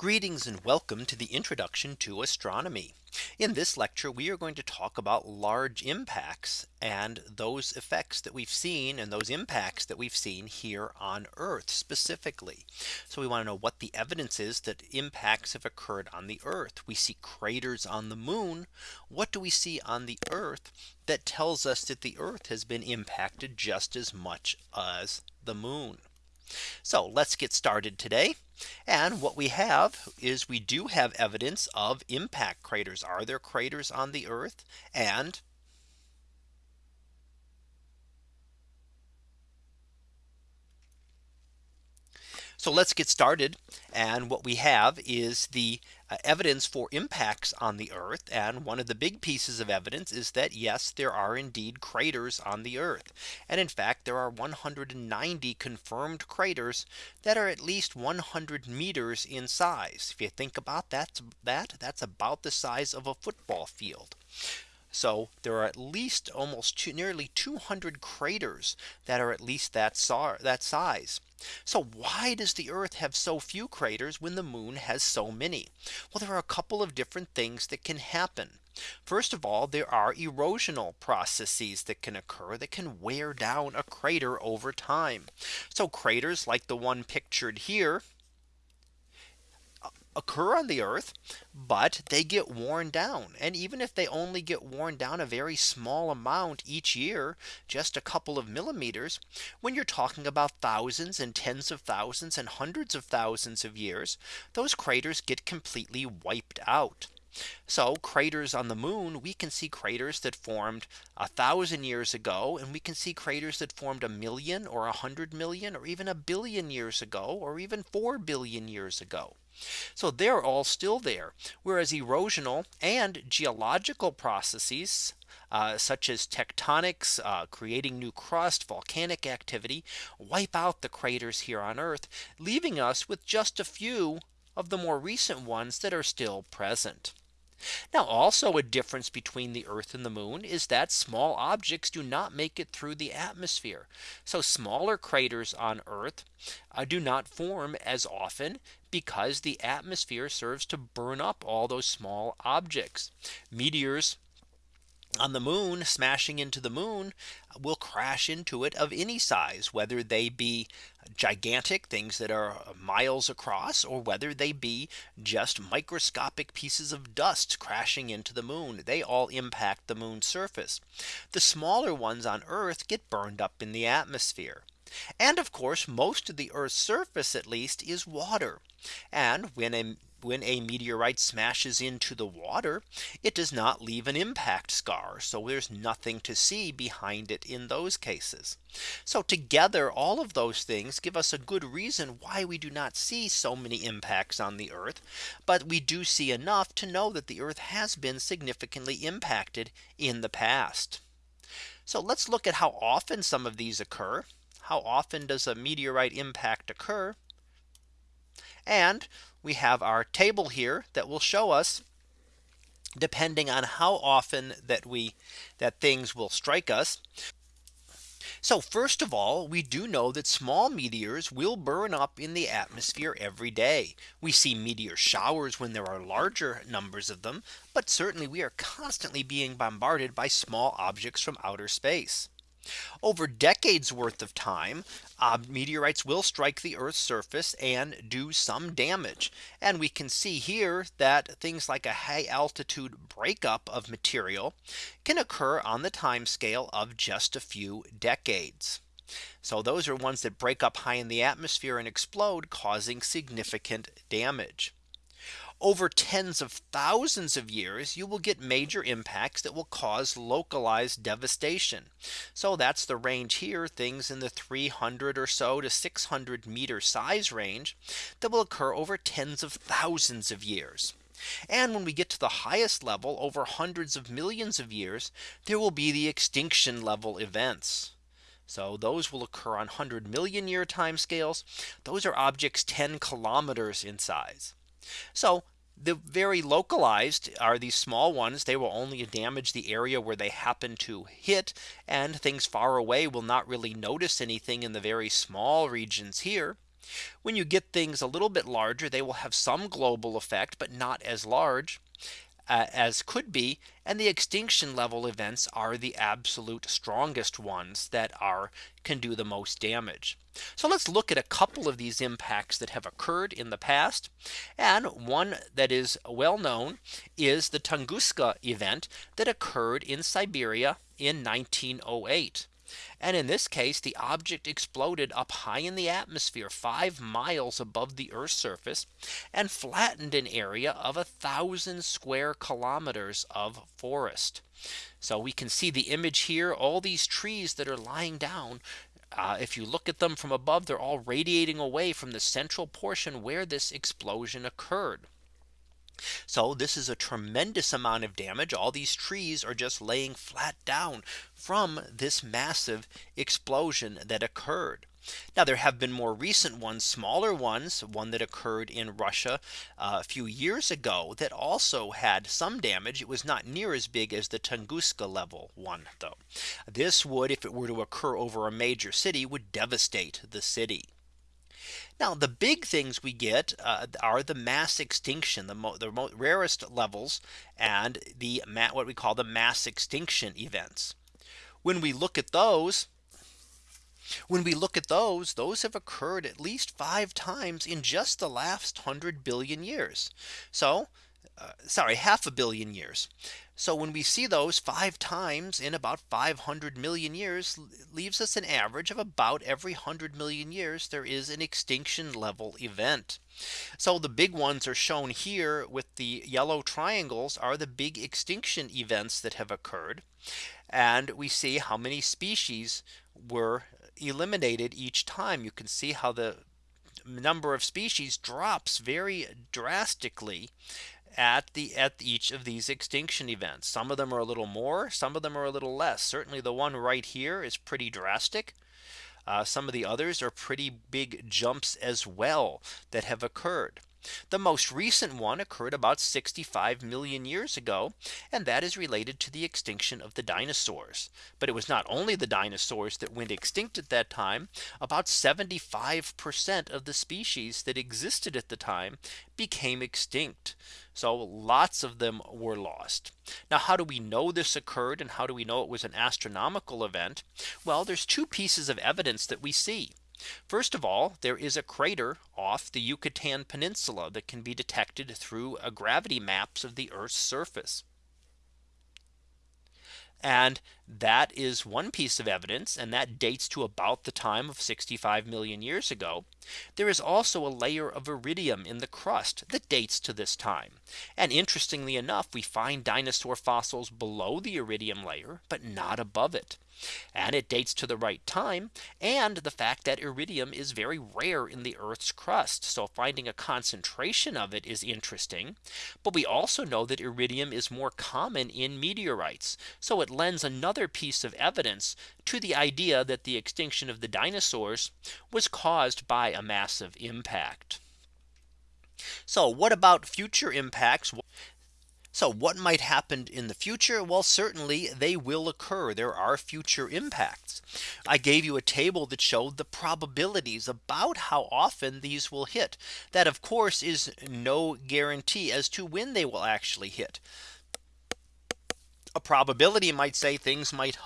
Greetings and welcome to the introduction to astronomy. In this lecture, we are going to talk about large impacts and those effects that we've seen and those impacts that we've seen here on Earth specifically. So we want to know what the evidence is that impacts have occurred on the Earth. We see craters on the moon. What do we see on the Earth that tells us that the Earth has been impacted just as much as the moon? So let's get started today. And what we have is we do have evidence of impact craters. Are there craters on the Earth? And So let's get started. And what we have is the uh, evidence for impacts on the Earth. And one of the big pieces of evidence is that yes, there are indeed craters on the Earth. And in fact, there are 190 confirmed craters that are at least 100 meters in size. If you think about that, that that's about the size of a football field. So there are at least almost two, nearly 200 craters that are at least that, that size. So why does the Earth have so few craters when the moon has so many? Well, there are a couple of different things that can happen. First of all, there are erosional processes that can occur that can wear down a crater over time. So craters like the one pictured here occur on the earth, but they get worn down. And even if they only get worn down a very small amount each year, just a couple of millimeters, when you're talking about thousands and tens of thousands and hundreds of thousands of years, those craters get completely wiped out. So craters on the moon, we can see craters that formed a thousand years ago, and we can see craters that formed a million or a hundred million or even a billion years ago, or even 4 billion years ago. So they're all still there. Whereas erosional and geological processes uh, such as tectonics, uh, creating new crust, volcanic activity, wipe out the craters here on Earth, leaving us with just a few of the more recent ones that are still present. Now also a difference between the Earth and the moon is that small objects do not make it through the atmosphere. So smaller craters on Earth uh, do not form as often because the atmosphere serves to burn up all those small objects. Meteors on the moon smashing into the moon will crash into it of any size whether they be gigantic things that are miles across or whether they be just microscopic pieces of dust crashing into the moon. They all impact the moon's surface. The smaller ones on earth get burned up in the atmosphere. And of course most of the Earth's surface at least is water. And when a when a meteorite smashes into the water, it does not leave an impact scar. So there's nothing to see behind it in those cases. So together all of those things give us a good reason why we do not see so many impacts on the Earth. But we do see enough to know that the Earth has been significantly impacted in the past. So let's look at how often some of these occur. How often does a meteorite impact occur? And we have our table here that will show us depending on how often that we that things will strike us. So first of all, we do know that small meteors will burn up in the atmosphere every day. We see meteor showers when there are larger numbers of them. But certainly we are constantly being bombarded by small objects from outer space. Over decades worth of time, uh, meteorites will strike the Earth's surface and do some damage. And we can see here that things like a high altitude breakup of material can occur on the time scale of just a few decades. So those are ones that break up high in the atmosphere and explode causing significant damage over tens of thousands of years, you will get major impacts that will cause localized devastation. So that's the range here, things in the 300 or so to 600 meter size range that will occur over tens of thousands of years. And when we get to the highest level over hundreds of millions of years, there will be the extinction level events. So those will occur on 100 million year time scales. Those are objects 10 kilometers in size. So the very localized are these small ones. They will only damage the area where they happen to hit and things far away will not really notice anything in the very small regions here. When you get things a little bit larger, they will have some global effect, but not as large uh, as could be. And the extinction level events are the absolute strongest ones that are can do the most damage. So let's look at a couple of these impacts that have occurred in the past. And one that is well known is the Tunguska event that occurred in Siberia in 1908. And in this case, the object exploded up high in the atmosphere five miles above the Earth's surface and flattened an area of a thousand square kilometers of forest. So we can see the image here, all these trees that are lying down. Uh, if you look at them from above, they're all radiating away from the central portion where this explosion occurred. So this is a tremendous amount of damage. All these trees are just laying flat down from this massive explosion that occurred. Now there have been more recent ones, smaller ones, one that occurred in Russia uh, a few years ago that also had some damage. It was not near as big as the Tunguska level one though. This would if it were to occur over a major city would devastate the city. Now the big things we get uh, are the mass extinction, the, the rarest levels and the what we call the mass extinction events. When we look at those, when we look at those, those have occurred at least five times in just the last 100 billion years. So uh, sorry, half a billion years. So when we see those five times in about 500 million years leaves us an average of about every 100 million years there is an extinction level event. So the big ones are shown here with the yellow triangles are the big extinction events that have occurred. And we see how many species were eliminated each time. You can see how the number of species drops very drastically at the at each of these extinction events. Some of them are a little more, some of them are a little less. Certainly the one right here is pretty drastic. Uh, some of the others are pretty big jumps as well that have occurred. The most recent one occurred about 65 million years ago. And that is related to the extinction of the dinosaurs. But it was not only the dinosaurs that went extinct at that time. About 75% of the species that existed at the time became extinct. So lots of them were lost. Now how do we know this occurred and how do we know it was an astronomical event? Well, there's two pieces of evidence that we see. First of all, there is a crater off the Yucatan Peninsula that can be detected through a gravity maps of the Earth's surface. And that is one piece of evidence and that dates to about the time of 65 million years ago. There is also a layer of iridium in the crust that dates to this time. And interestingly enough, we find dinosaur fossils below the iridium layer, but not above it. And it dates to the right time and the fact that iridium is very rare in the Earth's crust. So finding a concentration of it is interesting. But we also know that iridium is more common in meteorites. So it lends another piece of evidence to the idea that the extinction of the dinosaurs was caused by a massive impact. So what about future impacts? So what might happen in the future? Well, certainly they will occur. There are future impacts. I gave you a table that showed the probabilities about how often these will hit. That of course is no guarantee as to when they will actually hit. A probability might say things might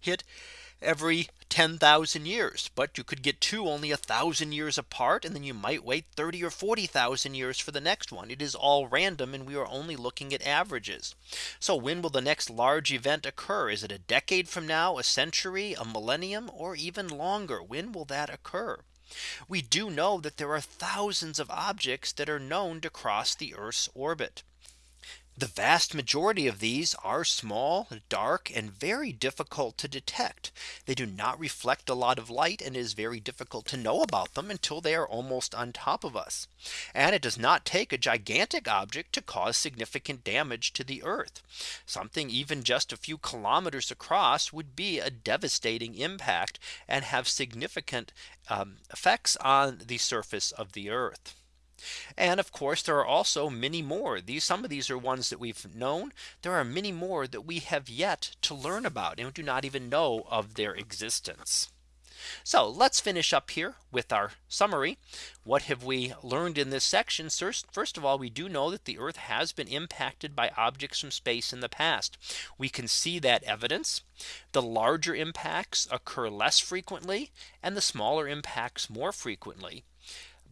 hit every 10,000 years. But you could get two only a thousand years apart. And then you might wait 30 or 40,000 years for the next one. It is all random. And we are only looking at averages. So when will the next large event occur? Is it a decade from now, a century, a millennium, or even longer? When will that occur? We do know that there are thousands of objects that are known to cross the Earth's orbit. The vast majority of these are small, dark, and very difficult to detect. They do not reflect a lot of light and it is very difficult to know about them until they are almost on top of us. And it does not take a gigantic object to cause significant damage to the Earth. Something even just a few kilometers across would be a devastating impact and have significant um, effects on the surface of the Earth. And of course, there are also many more. These some of these are ones that we've known. There are many more that we have yet to learn about and do not even know of their existence. So let's finish up here with our summary. What have we learned in this section? First of all, we do know that the Earth has been impacted by objects from space in the past. We can see that evidence. The larger impacts occur less frequently and the smaller impacts more frequently.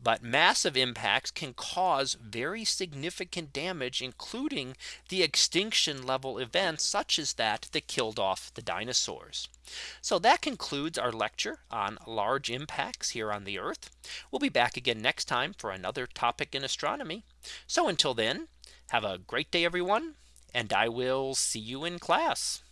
But massive impacts can cause very significant damage, including the extinction level events such as that that killed off the dinosaurs. So that concludes our lecture on large impacts here on the Earth. We'll be back again next time for another topic in astronomy. So until then, have a great day, everyone, and I will see you in class.